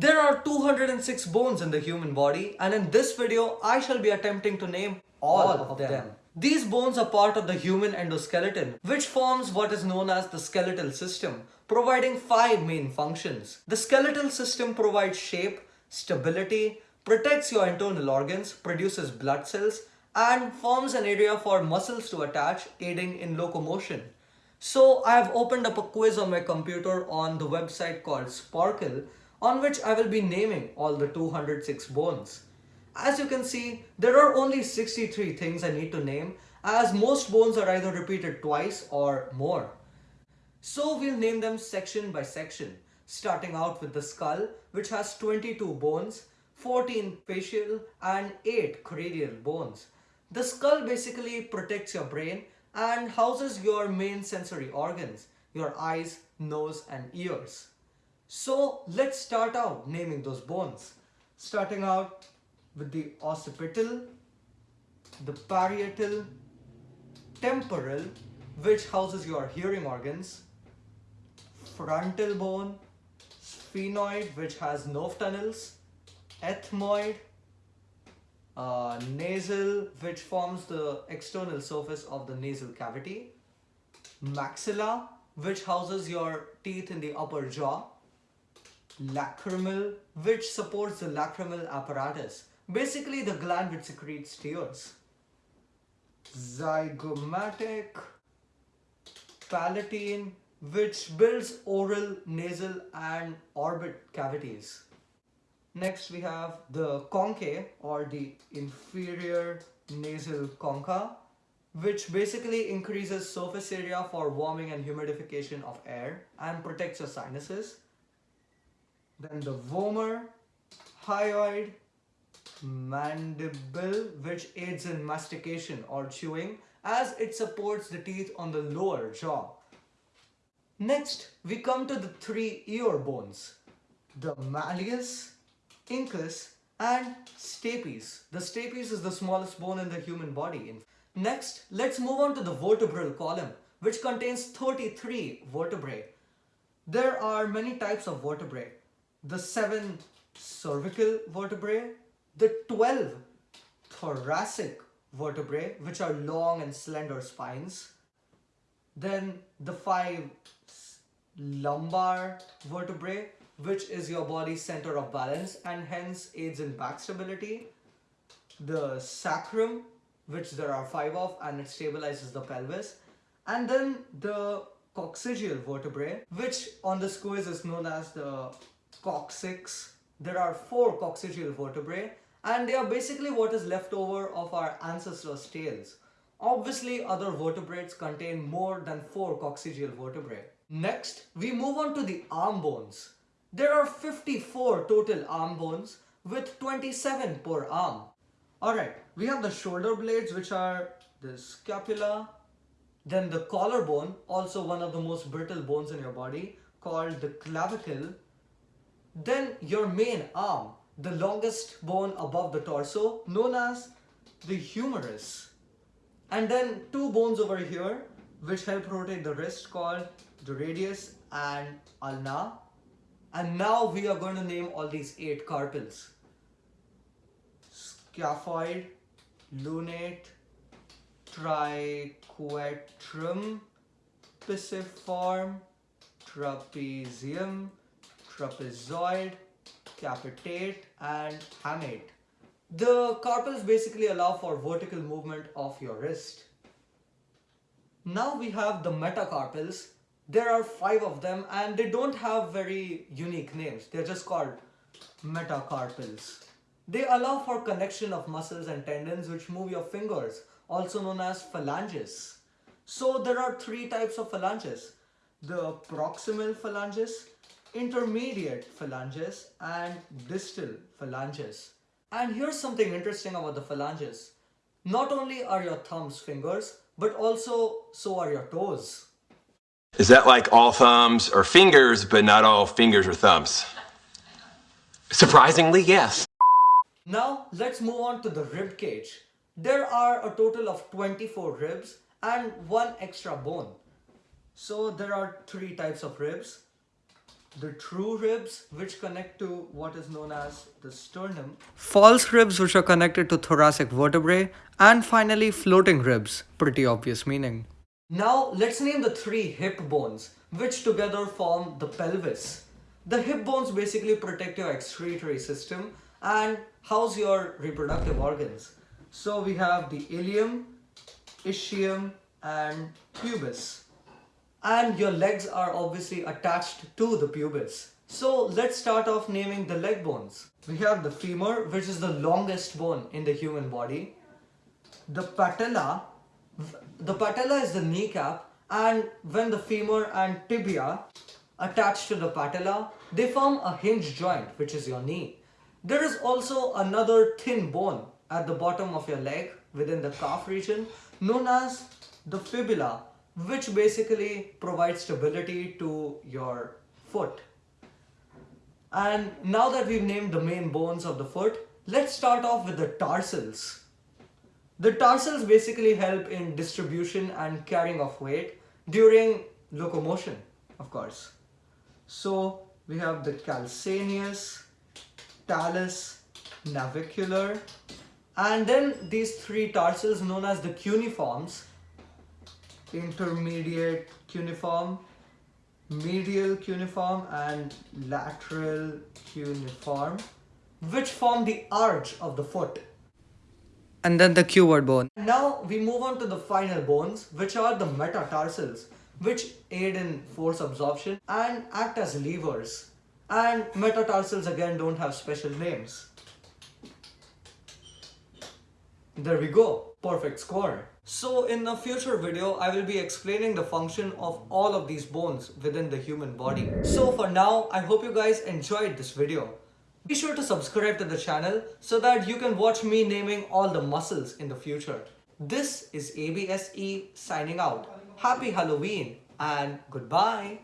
There are 206 bones in the human body and in this video I shall be attempting to name all, of them. These bones are part of the human endoskeleton which forms what is known as the skeletal system providing five main functions. The skeletal system provides shape, stability, protects your internal organs, produces blood cells and forms an area for muscles to attach aiding in locomotion. So I have opened up a quiz on my computer on the website called Sporcle on which I will be naming all the 206 bones. As you can see, there are only 63 things I need to name as most bones are either repeated twice or more. So we'll name them section by section, starting out with the skull which has 22 bones, 14 facial and 8 cranial bones. The skull basically protects your brain and houses your main sensory organs, your eyes, nose and ears. So let's start out naming those bones. Starting out with the occipital, the parietal, temporal, which houses your hearing organs, frontal bone, sphenoid, which has nerve tunnels, ethmoid, uh, nasal, which forms the external surface of the nasal cavity, maxilla, which houses your teeth in the upper jaw, lacrimal, which supports the lacrimal apparatus, basically the gland which secretes tears. Zygomatic, palatine, which builds oral, nasal and orbit cavities. Next we have the concha or the inferior nasal concha which basically increases surface area for warming and humidification of air and protects your sinuses. Then the vomer, hyoid, mandible which aids in mastication or chewing as it supports the teeth on the lower jaw. Next, we come to the three ear bones, the malleus, incus and stapes. The stapes is the smallest bone in the human body. Next, let's move on to the vertebral column which contains 33 vertebrae. There are many types of vertebrae the 7 cervical vertebrae, the 12 thoracic vertebrae which are long and slender spines, then the 5 lumbar vertebrae which is your body's center of balance and hence aids in back stability, the sacrum which there are 5 of and it stabilizes the pelvis, and then the coccygeal vertebrae which on the quiz is known as the coccyx. There are four coccygeal vertebrae and they are basically what is left over of our ancestors' tails. Obviously, other vertebrates contain more than four coccygeal vertebrae. Next, we move on to the arm bones. There are 54 total arm bones with 27 per arm. Alright, we have the shoulder blades which are the scapula, then the collarbone, also one of the most brittle bones in your body, called the clavicle, then your main arm, the longest bone above the torso, known as the humerus. And then two bones over here, which help rotate the wrist called the radius and ulna. And now we are going to name all these eight carpals. Scaphoid, lunate, triquetrum, pisiform, trapezium, trapezoid, capitate and hamate. The carpals basically allow for vertical movement of your wrist. Now we have the metacarpals. There are five of them and they don't have very unique names. They're just called metacarpals. They allow for connection of muscles and tendons which move your fingers, also known as phalanges. So there are three types of phalanges. The proximal phalanges, intermediate phalanges and distal phalanges. And here's something interesting about the phalanges. Not only are your thumbs fingers, but also so are your toes. Is that like all thumbs or fingers, but not all fingers or thumbs? Surprisingly, yes. Now let's move on to the rib cage. There are a total of 24 ribs and one extra bone. So there are three types of ribs the true ribs, which connect to what is known as the sternum, false ribs, which are connected to thoracic vertebrae, and finally floating ribs, pretty obvious meaning. Now let's name the three hip bones, which together form the pelvis. The hip bones basically protect your excretory system and house your reproductive organs. So we have the ilium, ischium and pubis. And your legs are obviously attached to the pubis. So let's start off naming the leg bones. We have the femur, which is the longest bone in the human body. The patella, the patella is the kneecap and when the femur and tibia attach to the patella, they form a hinge joint, which is your knee. There is also another thin bone at the bottom of your leg within the calf region known as the fibula which basically provides stability to your foot. And now that we've named the main bones of the foot, let's start off with the tarsals. The tarsals basically help in distribution and carrying of weight during locomotion, of course. So we have the calcaneus, talus, navicular, and then these three tarsals known as the cuneiforms, intermediate cuneiform, medial cuneiform and lateral cuneiform, which form the arch of the foot. And then the cuboid bone. Now we move on to the final bones, which are the metatarsals, which aid in force absorption and act as levers. And metatarsals again don't have special names. There we go, perfect score. So in a future video, I will be explaining the function of all of these bones within the human body. So for now, I hope you guys enjoyed this video. Be sure to subscribe to the channel so that you can watch me naming all the muscles in the future. This is ABSE signing out. Happy Halloween and goodbye.